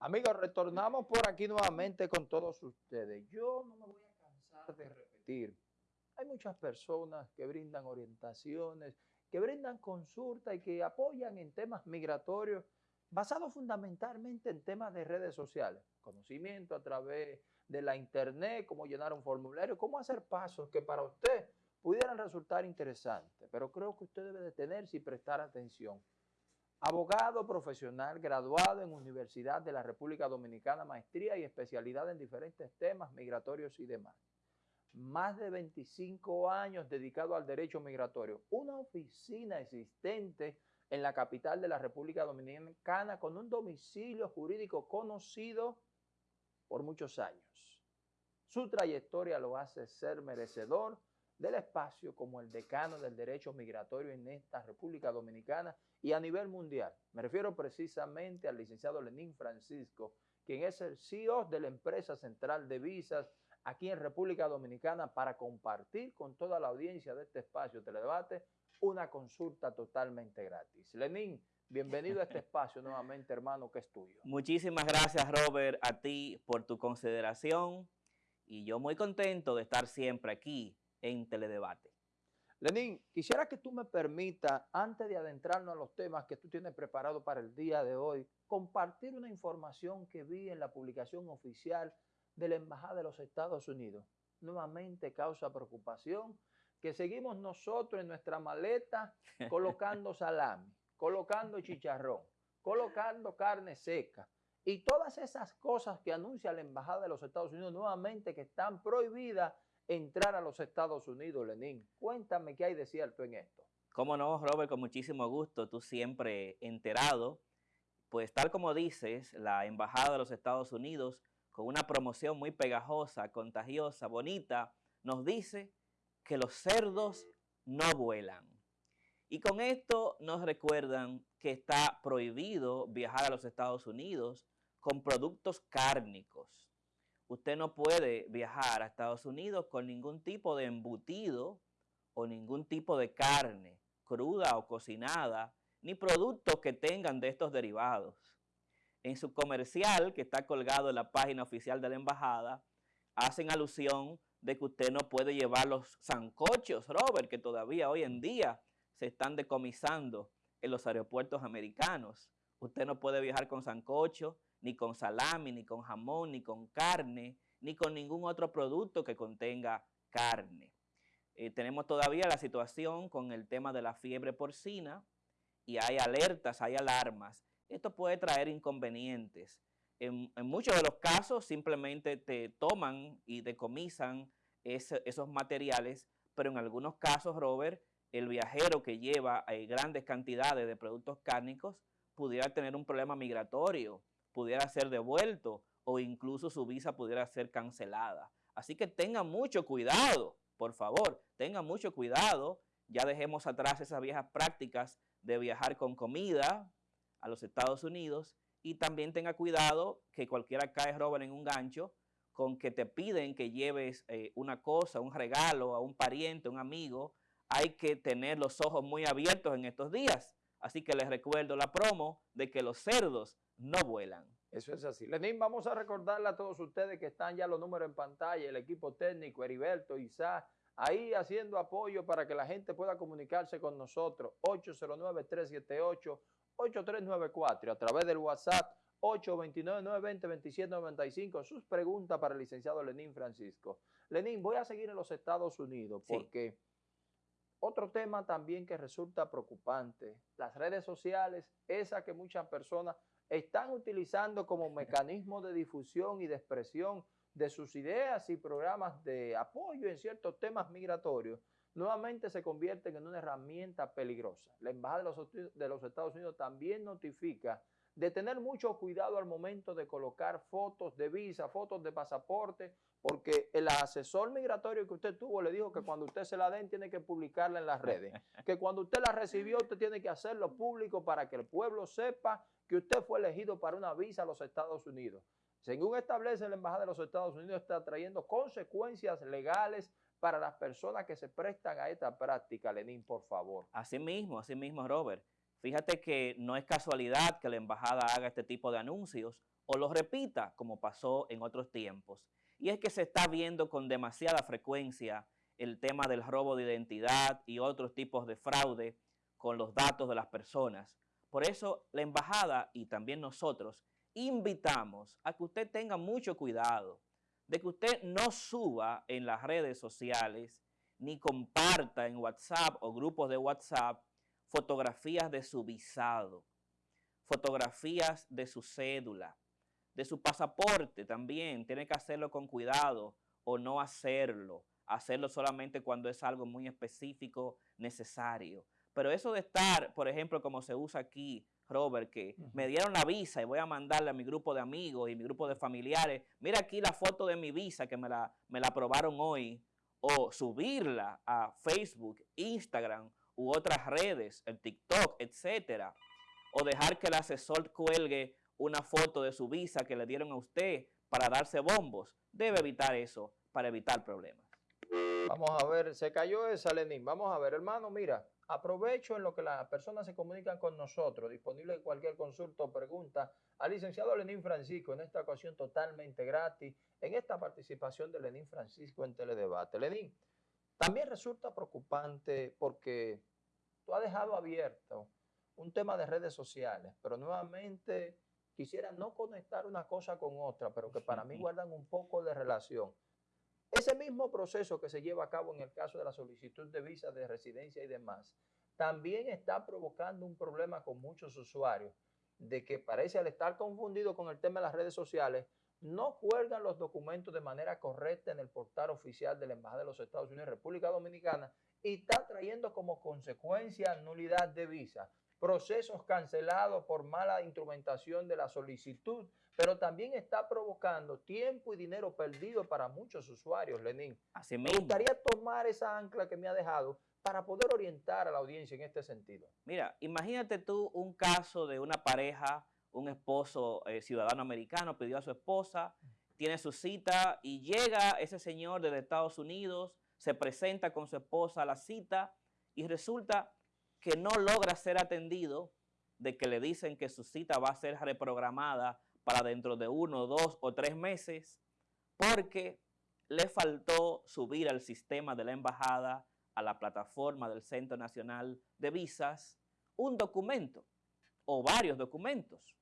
Amigos, retornamos por aquí nuevamente con todos ustedes. Yo no me voy a cansar de repetir. Hay muchas personas que brindan orientaciones, que brindan consulta y que apoyan en temas migratorios basados fundamentalmente en temas de redes sociales. Conocimiento a través de la internet, cómo llenar un formulario, cómo hacer pasos que para usted pudieran resultar interesantes. Pero creo que usted debe detenerse y prestar atención Abogado profesional graduado en Universidad de la República Dominicana, maestría y especialidad en diferentes temas migratorios y demás. Más de 25 años dedicado al derecho migratorio. Una oficina existente en la capital de la República Dominicana con un domicilio jurídico conocido por muchos años. Su trayectoria lo hace ser merecedor del espacio como el decano del derecho migratorio en esta República Dominicana y a nivel mundial. Me refiero precisamente al licenciado Lenín Francisco, quien es el CEO de la empresa central de visas aquí en República Dominicana para compartir con toda la audiencia de este espacio Teledebate una consulta totalmente gratis. Lenín, bienvenido a este espacio nuevamente, hermano, que es tuyo. Muchísimas gracias, Robert, a ti por tu consideración y yo muy contento de estar siempre aquí en Teledebate. Lenín, quisiera que tú me permitas, antes de adentrarnos a los temas que tú tienes preparado para el día de hoy, compartir una información que vi en la publicación oficial de la Embajada de los Estados Unidos. Nuevamente causa preocupación que seguimos nosotros en nuestra maleta colocando salami, colocando chicharrón, colocando carne seca y todas esas cosas que anuncia la Embajada de los Estados Unidos nuevamente que están prohibidas entrar a los Estados Unidos, Lenín. Cuéntame qué hay de cierto en esto. Cómo no, Robert, con muchísimo gusto, tú siempre enterado. Pues tal como dices, la Embajada de los Estados Unidos, con una promoción muy pegajosa, contagiosa, bonita, nos dice que los cerdos no vuelan. Y con esto nos recuerdan que está prohibido viajar a los Estados Unidos con productos cárnicos usted no puede viajar a Estados Unidos con ningún tipo de embutido o ningún tipo de carne cruda o cocinada, ni productos que tengan de estos derivados. En su comercial, que está colgado en la página oficial de la embajada, hacen alusión de que usted no puede llevar los zancochos, Robert, que todavía hoy en día se están decomisando en los aeropuertos americanos. Usted no puede viajar con zancocho, ni con salami, ni con jamón, ni con carne, ni con ningún otro producto que contenga carne. Eh, tenemos todavía la situación con el tema de la fiebre porcina y hay alertas, hay alarmas. Esto puede traer inconvenientes. En, muchos de los casos simplemente te toman y decomisan esos materiales, pero en algunos casos, Robert, el viajero que lleva eh, grandes cantidades de productos cárnicos pudiera tener un problema migratorio pudiera ser devuelto o incluso su visa pudiera ser cancelada. Así que tengan mucho cuidado, por favor, tengan mucho cuidado. Ya dejemos atrás esas viejas prácticas de viajar con comida a los Estados Unidos y también tenga cuidado que cualquiera cae Robert en un gancho con que te piden que lleves eh, una cosa, un regalo a un pariente, un amigo. Hay que tener los ojos muy abiertos en estos días. Así que les recuerdo la promo de que los cerdos no vuelan. Eso es así. Lenín, vamos a recordarle a todos ustedes que están ya los números en pantalla, el equipo técnico, Heriberto, Isa, ahí haciendo apoyo para que la gente pueda comunicarse con nosotros. 809-378-8394 a través del WhatsApp 829-920-2795. Sus preguntas para el licenciado Lenín Francisco. Lenín, voy a seguir en los Estados Unidos porque otro tema también que resulta preocupante, las redes sociales, esa que muchas personas están utilizando como mecanismo de difusión y de expresión de sus ideas y programas de apoyo en ciertos temas migratorios, nuevamente se convierten en una herramienta peligrosa. La Embajada de los, Estados Unidos también notifica de tener mucho cuidado al momento de colocar fotos de visa, fotos de pasaporte, porque el asesor migratorio que usted tuvo le dijo que cuando usted se la den tiene que publicarla en las redes, que cuando usted la recibió usted tiene que hacerlo público para que el pueblo sepa que usted fue elegido para una visa a los Estados Unidos. Según establece la Embajada de los Estados Unidos, está trayendo consecuencias legales para las personas que se prestan a esta práctica. Lenín, por favor. Así mismo, así mismo, Robert. Fíjate que no es casualidad que la embajada haga este tipo de anuncios o los repita como pasó en otros tiempos. Y es que se está viendo con demasiada frecuencia el tema del robo de identidad y otros tipos de fraude con los datos de las personas. Por eso la embajada y también nosotros invitamos a que usted tenga mucho cuidado de que usted no suba en las redes sociales ni comparta en WhatsApp o grupos de WhatsApp fotografías de su visado, fotografías de su cédula, de su pasaporte también. Tiene que hacerlo con cuidado o no hacerlo. Hacerlo solamente cuando es algo muy específico, necesario. Pero eso de estar, por ejemplo, como se usa aquí, Robert, que me dieron la visa y voy a mandarle a mi grupo de amigos y mi grupo de familiares, mira aquí la foto de mi visa que me la, me la aprobaron hoy, o subirla a Facebook, Instagram u otras redes, el TikTok, etcétera, o dejar que el asesor cuelgue una foto de su visa que le dieron a usted para darse bombos. Debe evitar eso para evitar problemas. Vamos a ver, se cayó esa, Lenín. Vamos a ver, hermano, mira, aprovecho en lo que las personas se comunican con nosotros, disponible cualquier consulta o pregunta, al licenciado Lenín Francisco, en esta ocasión totalmente gratis, en esta participación de Lenín Francisco en Teledebate. Lenín, también resulta preocupante porque tú has dejado abierto un tema de redes sociales, pero nuevamente quisiera no conectar una cosa con otra, pero que para mí guardan un poco de relación. Ese mismo proceso que se lleva a cabo en el caso de la solicitud de visa de residencia y demás, también está provocando un problema con muchos usuarios, de que parece al estar confundido con el tema de las redes sociales, no cuelgan los documentos de manera correcta en el portal oficial de la Embajada de los Estados Unidos en República Dominicana y está trayendo como consecuencia nulidad de visa, procesos cancelados por mala instrumentación de la solicitud, pero también está provocando tiempo y dinero perdido para muchos usuarios, Lenín. Así Me gustaría tomar esa ancla que me ha dejado para poder orientar a la audiencia en este sentido. Mira, imagínate tú un caso de una pareja un esposo eh, ciudadano americano pidió a su esposa, tiene su cita y llega ese señor desde Estados Unidos, se presenta con su esposa a la cita y resulta que no logra ser atendido, de que le dicen que su cita va a ser reprogramada para dentro de uno, dos o tres meses, porque le faltó subir al sistema de la embajada, a la plataforma del Centro Nacional de Visas, un documento o varios documentos.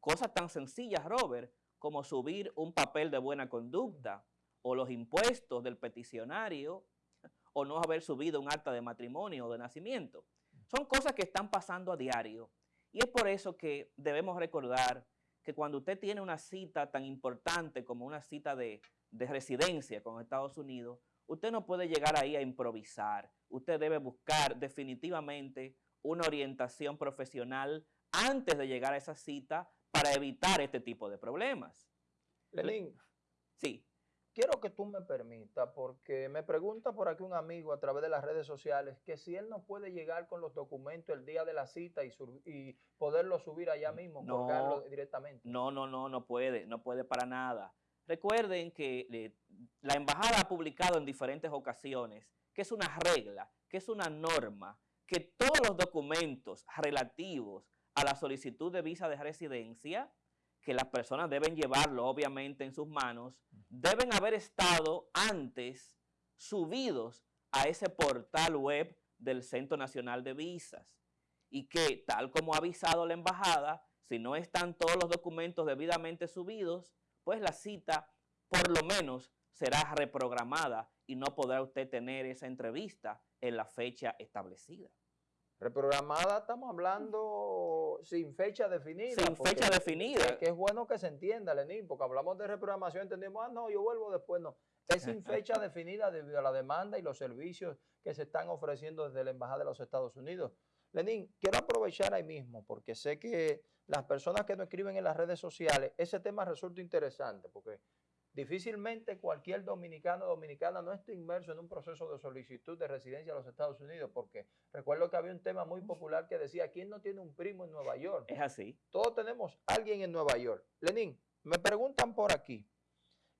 Cosas tan sencillas, Robert, como subir un papel de buena conducta o los impuestos del peticionario o no haber subido un acta de matrimonio o de nacimiento. Son cosas que están pasando a diario. Y es por eso que debemos recordar que cuando usted tiene una cita tan importante como una cita de, de residencia con Estados Unidos, usted no puede llegar ahí a improvisar. Usted debe buscar definitivamente una orientación profesional antes de llegar a esa cita para evitar este tipo de problemas. Lenín. Sí. Quiero que tú me permitas, porque me pregunta por aquí un amigo a través de las redes sociales que si él no puede llegar con los documentos el día de la cita y, y poderlo subir allá mismo, no, directamente. No, no, no, no puede, no puede para nada. Recuerden que la embajada ha publicado en diferentes ocasiones que es una regla, que es una norma, que todos los documentos relativos a la solicitud de visa de residencia, que las personas deben llevarlo obviamente en sus manos, deben haber estado antes subidos a ese portal web del Centro Nacional de Visas y que tal como ha avisado la embajada, si no están todos los documentos debidamente subidos, pues la cita por lo menos será reprogramada y no podrá usted tener esa entrevista en la fecha establecida. Reprogramada, estamos hablando sin fecha definida. Sin fecha definida. Que, es bueno que se entienda, Lenín, porque hablamos de reprogramación, entendemos, ah, no, yo vuelvo después, no. Es sin fecha definida debido a la demanda y los servicios que se están ofreciendo desde la Embajada de los Estados Unidos. Lenín, quiero aprovechar ahí mismo, porque sé que las personas que nos escriben en las redes sociales, ese tema resulta interesante, porque Difícilmente cualquier dominicano o dominicana no esté inmerso en un proceso de solicitud de residencia a los Estados Unidos, porque recuerdo que había un tema muy popular que decía, ¿quién no tiene un primo en Nueva York? Es así. Todos tenemos alguien en Nueva York. Lenín, me preguntan por aquí,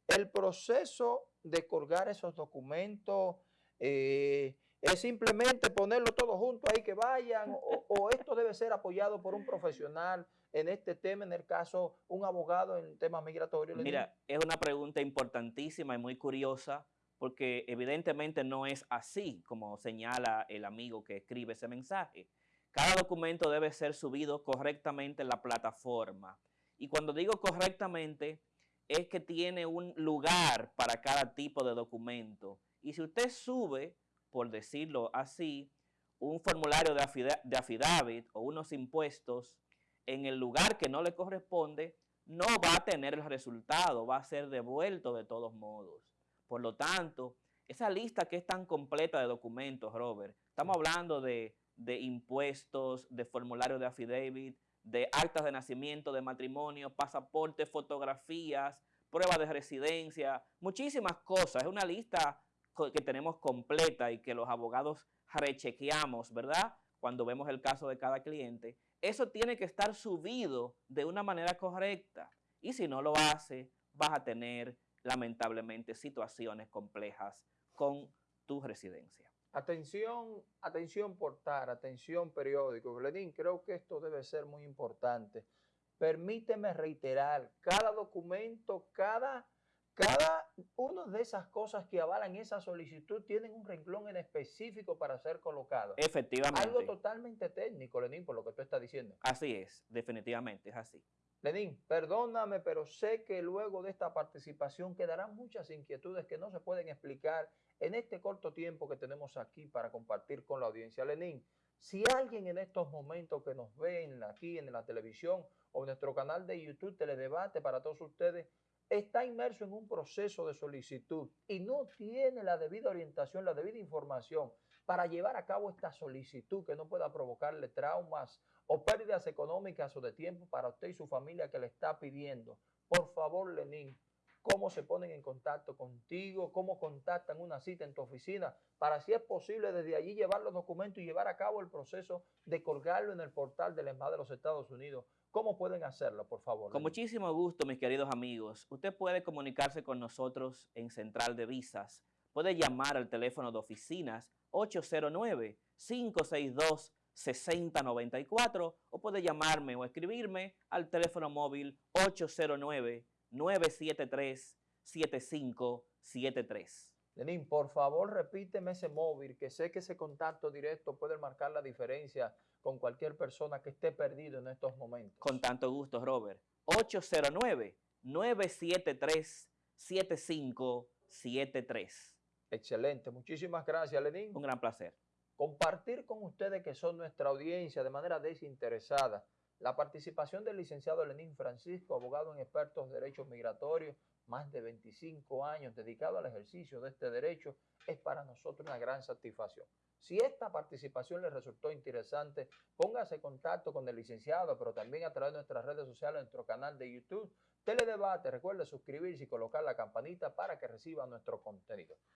el proceso de colgar esos documentos, eh, es simplemente ponerlo todo junto ahí que vayan o, o, esto debe ser apoyado por un profesional en este tema, en el caso un abogado en temas migratorios? Mira, es una pregunta importantísima y muy curiosa porque evidentemente no es así como señala el amigo que escribe ese mensaje. Cada documento debe ser subido correctamente en la plataforma. Y cuando digo correctamente, es que tiene un lugar para cada tipo de documento. Y si usted sube, por decirlo así, un formulario de, affidavit o unos impuestos en el lugar que no le corresponde, no va a tener el resultado, va a ser devuelto de todos modos. Por lo tanto, esa lista que es tan completa de documentos, Robert, estamos hablando de, impuestos, de formularios de affidavit, de actas de nacimiento, de matrimonio, pasaportes, fotografías, pruebas de residencia, muchísimas cosas. Es una lista que tenemos completa y que los abogados rechequeamos, ¿verdad? Cuando vemos el caso de cada cliente. Eso tiene que estar subido de una manera correcta. Y si no lo hace, vas a tener lamentablemente situaciones complejas con tu residencia. Atención, atención portal, atención periódico. Lenín, creo que esto debe ser muy importante. Permíteme reiterar, cada documento, cada, cada una de esas cosas que avalan esa solicitud tienen un renglón en específico para ser colocado. Efectivamente. Algo totalmente técnico, Lenín, por lo que tú estás diciendo. Así es, definitivamente, es así. Lenín, perdóname, pero sé que luego de esta participación quedarán muchas inquietudes que no se pueden explicar en este corto tiempo que tenemos aquí para compartir con la audiencia. Lenín, si alguien en estos momentos que nos ven aquí en la televisión o en nuestro canal de YouTube Teledebate para todos ustedes, está inmerso en un proceso de solicitud y no tiene la debida orientación, la debida información para llevar a cabo esta solicitud que no pueda provocarle traumas o pérdidas económicas o de tiempo para usted y su familia que le está pidiendo. Por favor, Lenín, ¿cómo se ponen en contacto contigo? ¿Cómo contactan una cita en tu oficina? Para si es posible desde allí llevar los documentos y llevar a cabo el proceso de colgarlo en el portal del Embajada de los Estados Unidos. ¿Cómo pueden hacerlo, por favor? Con muchísimo gusto, mis queridos amigos. Usted puede comunicarse con nosotros en Central de Visas. Puede llamar al teléfono de oficinas 809-562-6094 o puede llamarme o escribirme al teléfono móvil 809-973-7573. Lenín, por favor repíteme ese móvil, que sé que ese contacto directo puede marcar la diferencia con cualquier persona que esté perdido en estos momentos. Con tanto gusto, Robert. 809-973-7573. Excelente. Muchísimas gracias, Lenín. Un gran placer. Compartir con ustedes que son nuestra audiencia de manera desinteresada la participación del licenciado Lenín Francisco, abogado en expertos de derechos migratorios, más de 25 años dedicado al ejercicio de este derecho, es para nosotros una gran satisfacción. Si esta participación les resultó interesante, póngase en contacto con el licenciado, pero también a través de nuestras redes sociales, nuestro canal de YouTube, Teledebate. Recuerde suscribirse y colocar la campanita para que reciba nuestro contenido.